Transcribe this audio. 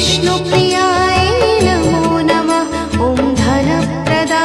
विष्णुप्रियाय नमो नमः। ॐ धनप्रदा